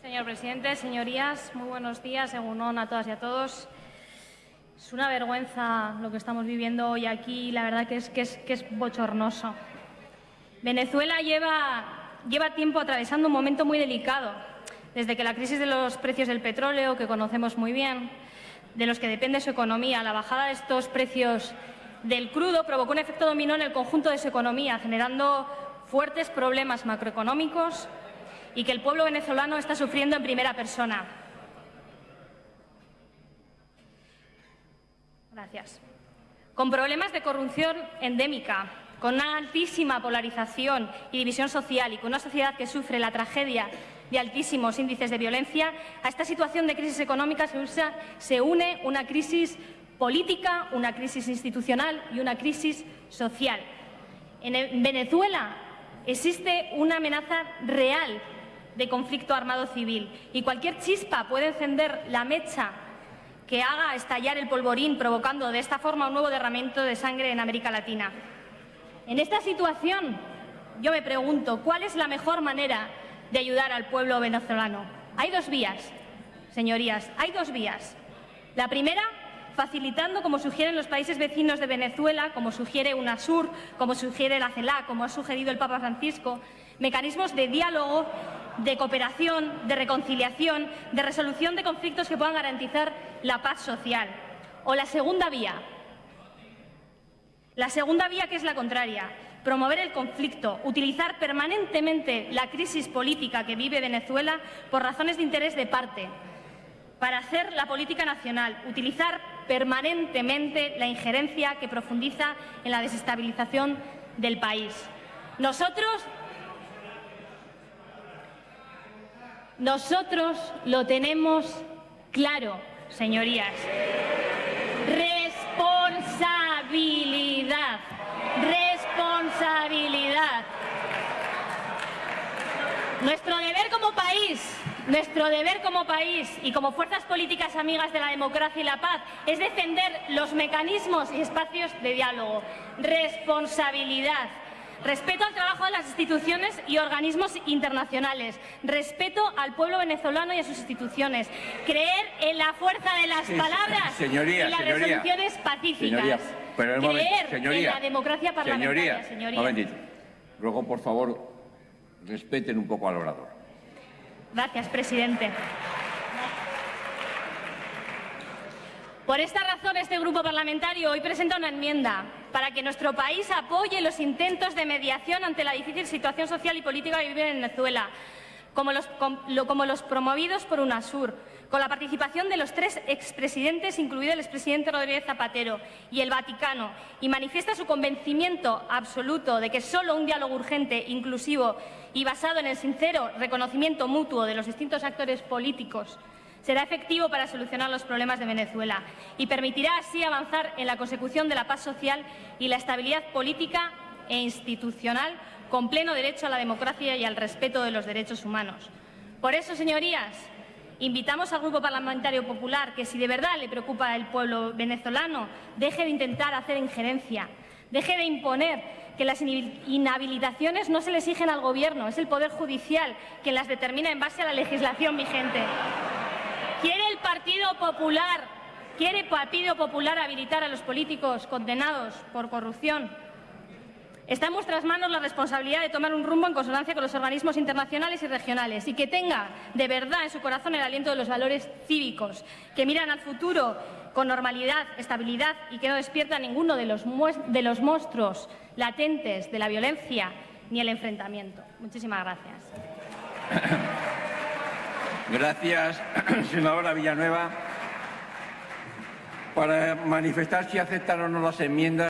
Señor presidente, señorías, muy buenos días, según a todas y a todos. Es una vergüenza lo que estamos viviendo hoy aquí, la verdad que es, es, que es bochornoso. Venezuela lleva, lleva tiempo atravesando un momento muy delicado, desde que la crisis de los precios del petróleo, que conocemos muy bien, de los que depende su economía, la bajada de estos precios del crudo provocó un efecto dominó en el conjunto de su economía, generando fuertes problemas macroeconómicos y que el pueblo venezolano está sufriendo en primera persona. Gracias. Con problemas de corrupción endémica, con una altísima polarización y división social y con una sociedad que sufre la tragedia de altísimos índices de violencia, a esta situación de crisis económica se, une una crisis política, una crisis institucional y una crisis social. En Venezuela existe una amenaza real de conflicto armado civil y cualquier chispa puede encender la mecha que haga estallar el polvorín, provocando de esta forma un nuevo derramamiento de sangre en América Latina. En esta situación, yo me pregunto, ¿cuál es la mejor manera de ayudar al pueblo venezolano? Hay dos vías, señorías, hay dos vías. La primera, facilitando, como sugieren los países vecinos de Venezuela, como sugiere UNASUR, como sugiere la CELAC, como ha sugerido el Papa Francisco, mecanismos de diálogo de cooperación, de reconciliación, de resolución de conflictos que puedan garantizar la paz social. O la segunda vía, la segunda vía que es la contraria, promover el conflicto, utilizar permanentemente la crisis política que vive Venezuela por razones de interés de parte, para hacer la política nacional, utilizar permanentemente la injerencia que profundiza en la desestabilización del país. Nosotros Nosotros lo tenemos claro, señorías. Nuestro deber como país, nuestro deber como país y como fuerzas políticas amigas de la democracia y la paz es defender los mecanismos y espacios de diálogo. Responsabilidad respeto al trabajo de las instituciones y organismos internacionales, respeto al pueblo venezolano y a sus instituciones, creer en la fuerza de las palabras y las resoluciones pacíficas, creer en la democracia parlamentaria, señoría. Momentito. Ruego, por favor, respeten un poco al orador. Gracias, presidente. Por esta razón, este grupo parlamentario hoy presenta una enmienda para que nuestro país apoye los intentos de mediación ante la difícil situación social y política que vive en Venezuela, como los, promovidos por UNASUR, con la participación de los tres expresidentes, incluido el expresidente Rodríguez Zapatero, y el Vaticano, y manifiesta su convencimiento absoluto de que solo un diálogo urgente, inclusivo y basado en el sincero reconocimiento mutuo de los distintos actores políticos será efectivo para solucionar los problemas de Venezuela y permitirá así avanzar en la consecución de la paz social y la estabilidad política e institucional con pleno derecho a la democracia y al respeto de los derechos humanos. Por eso, señorías, invitamos al Grupo Parlamentario Popular que, si de verdad le preocupa el pueblo venezolano, deje de intentar hacer injerencia, deje de imponer que las inhabilitaciones no se le exigen al Gobierno, es el Poder Judicial quien las determina en base a la legislación vigente. ¿Quiere el Partido Popular, quiere el Partido Popular habilitar a los políticos condenados por corrupción? Está en vuestras manos la responsabilidad de tomar un rumbo en consonancia con los organismos internacionales y regionales y que tenga de verdad en su corazón el aliento de los valores cívicos, que miran al futuro con normalidad, estabilidad y que no despierta ninguno de los, de los monstruos latentes de la violencia ni el enfrentamiento. Muchísimas gracias. Gracias, senadora Villanueva. Para manifestar si aceptan o no las enmiendas.